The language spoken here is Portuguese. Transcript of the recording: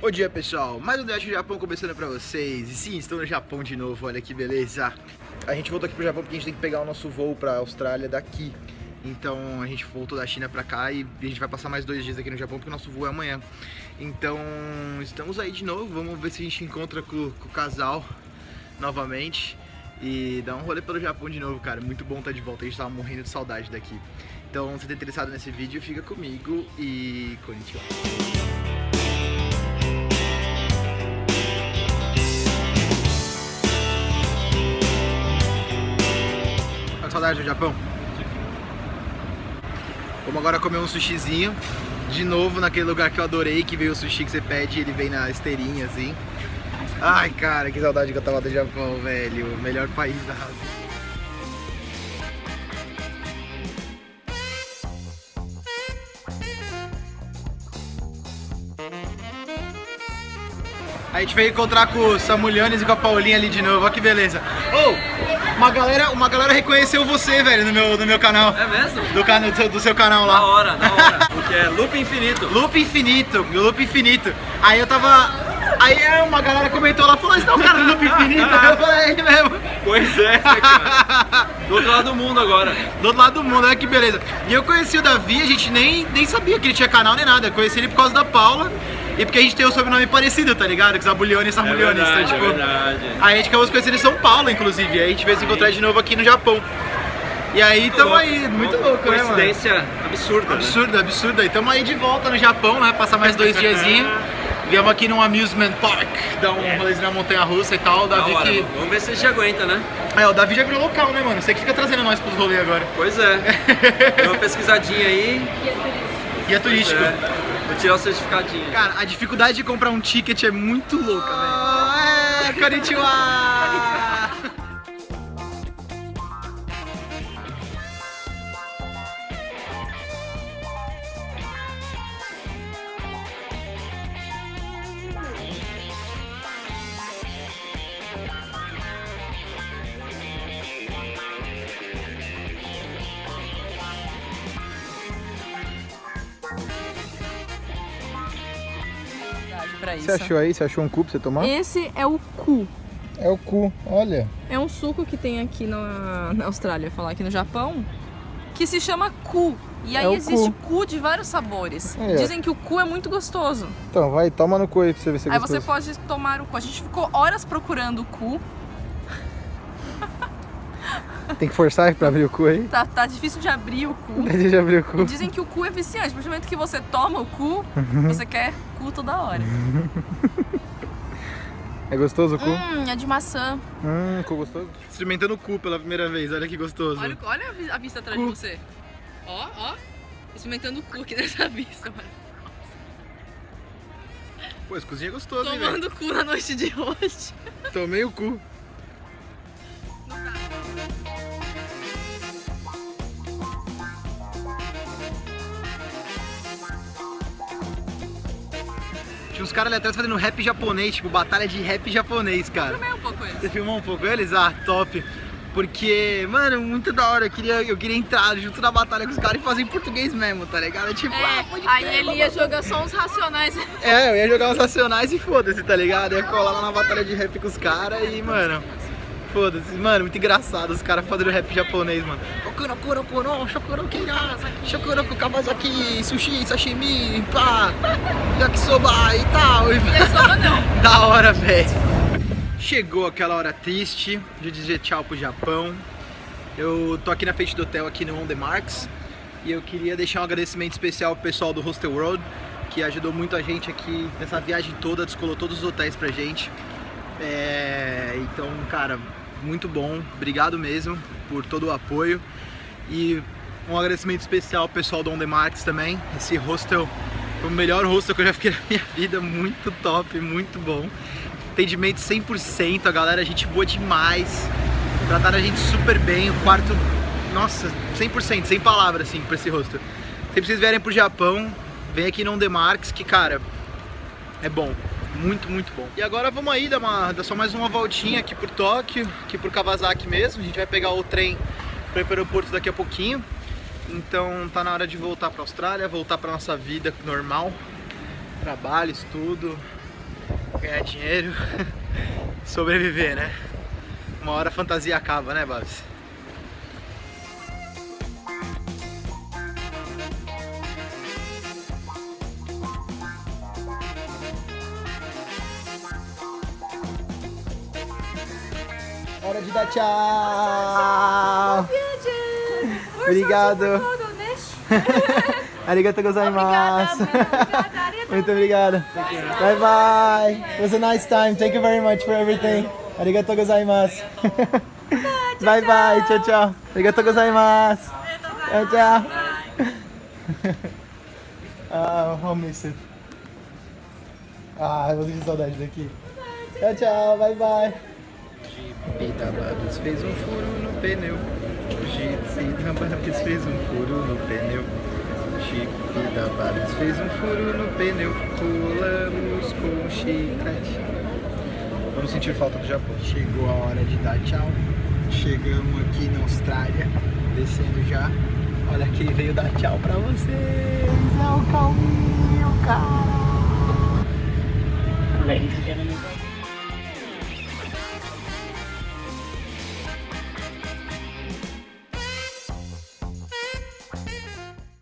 Bom dia pessoal, mais um Dash do Japão começando pra vocês. E sim, estou no Japão de novo, olha que beleza. A gente voltou aqui pro Japão porque a gente tem que pegar o nosso voo pra Austrália daqui. Então a gente voltou da China pra cá e a gente vai passar mais dois dias aqui no Japão porque o nosso voo é amanhã. Então estamos aí de novo, vamos ver se a gente encontra com, com o casal novamente e dar um rolê pelo Japão de novo, cara. Muito bom estar de volta, a gente tava morrendo de saudade daqui. Então, se tá interessado nesse vídeo, fica comigo e konnichiwa. Saudade do Japão? Vamos agora comer um sushizinho. De novo naquele lugar que eu adorei, que veio o sushi que você pede, ele vem na esteirinha assim. Ai, cara, que saudade que eu tava do Japão, velho. Melhor país da razão. A gente veio encontrar com o Samulianes e com a Paulinha ali de novo, olha que beleza. Oh, uma galera, uma galera reconheceu você, velho, no meu, no meu canal. É mesmo? Do, cano, do, do seu canal lá. Da hora, da hora. Porque é loop infinito. Loop infinito, loop infinito. Aí eu tava Aí uma galera comentou lá, falou, esse é o cara do Loop Infinito. eu falei, é ele mesmo. Pois é, cara. Do outro lado do mundo agora. Do outro lado do mundo, olha que beleza. E eu conheci o Davi, a gente nem, nem sabia que ele tinha canal nem nada. Eu conheci ele por causa da Paula. E porque a gente tem o sobrenome parecido, tá ligado? Que Zabulhone e Samulhone. É verdade, então, tipo, é verdade. Aí a gente acabou se conhecendo em São Paulo, inclusive. Aí a gente veio se encontrar de novo aqui no Japão. E aí tamo aí, muito louco, Coincidência né, mano? absurda. Absurda, né? absurda. E tamo aí de volta no Japão, né? Passar mais dois diazinhos. Viemos aqui num amusement park, dar um rolezinho na montanha russa e tal. O Davi hora, que. Vamos ver se a gente aguenta, né? É, o Davi já virou local, né, mano? Você que fica trazendo nós pros rolês agora. Pois é. Deu uma pesquisadinha aí. Guia turístico. É. Vou tirar o certificadinho. Cara, a dificuldade de comprar um ticket é muito louca, velho. É, konnichiwa! Pra isso. Você achou aí? Você achou um cu pra você tomar? Esse é o cu. É o cu, olha. É um suco que tem aqui na, na Austrália, falar aqui no Japão, que se chama cu. E aí É existe cu. cu. de vários sabores. Ó. Dizem que o cu é muito gostoso. Então, vai, toma no cu aí pra você ver se é aí gostoso. você pode tomar o cu. A gente ficou horas procurando o cu. Tem que forçar pra abrir o cu aí? Tá, tá difícil de abrir o cu. Deixa eu abrir o cu. E dizem que o cu é viciante. A partir do momento que você toma o cu, você quer cu toda hora. É gostoso o cu? Hum, é de maçã. Hum, cu gostoso? Experimentando o cu pela primeira vez, olha que gostoso. Olha, olha a vi- a vista atrás Cu. de você. Ó, ó. Experimentando o cu aqui nessa vista, mano. Pô, esse cozinho é gostoso, hein? Tomando cu na noite de hoje. Tomei o cu. Tinha uns caras ali atrás fazendo rap japonês, tipo, batalha de rap japonês, cara. Também um pouco eles. Você filmou um pouco eles? Ah, top. Porque, mano, muito da hora. Eu queria, eu queria entrar junto na batalha com os caras e fazer em português mesmo, tá ligado? Tipo, ah, pode aí ele ia jogar só uns racionais. É, eu ia jogar os racionais e foda-se, tá ligado? Eu ia colar lá na batalha de rap com os caras e, mano, foda-se. Mano, muito engraçado os caras fazendo rap japonês, mano. Shokuro, kira, shokuro, kawasaki, sushi, sashimi, pá, yakisoba e tal. Yakisoba não. da hora, velho. Chegou aquela hora triste de dizer tchau pro Japão. Eu tô aqui na frente do hotel, aqui no On The Marks. E eu queria deixar um agradecimento especial pro pessoal do Hostel World, que ajudou muito a gente aqui nessa viagem toda, descolou todos os hotéis pra gente. É, então, cara, muito bom. Obrigado mesmo por todo o apoio. E um agradecimento especial ao pessoal do On The Marks também. Esse hostel foi o melhor hostel que eu já fiquei na minha vida. Muito top, muito bom. Atendimento 100%, a galera, gente boa demais. Trataram a gente super bem. O quarto, nossa, 100%, sem palavras, assim, pra esse hostel. Se vocês vierem pro Japão, vem aqui no On The Marks, que, cara, é bom. Muito, muito bom. E agora vamos aí dar, uma, dar só mais uma voltinha aqui por Tóquio, aqui por Kawasaki mesmo. A gente vai pegar o trem para o aeroporto daqui a pouquinho. Então tá na hora de voltar para a Austrália, voltar para nossa vida normal. Trabalho, estudo, ganhar dinheiro, sobreviver, né? Uma hora a fantasia acaba, né, Babs? Hora de dar tchau! Obrigado! Arigato gozaimasu! Muito obrigado! Bye bye! It was a nice time. Thank you very much for everything. Arigato gozaimasu! Bye bye! Tchau, tchau! Arigato gozaimasu! Tchau, tchau! Ah, I'll miss it. Ah, eu vou sentir saudade daqui. Tchau, tchau! Bye bye! Jeep da Babs fez um furo no pneu. Jeep da Babs fez um furo no pneu. Jeep da Babs fez um furo no pneu. Pulamos com o chiclete. Vamos sentir falta do Japão. Chegou a hora de dar tchau. Chegamos aqui na Austrália, descendo já. Olha quem veio dar tchau pra vocês. É o Calminho, cara. Ladies and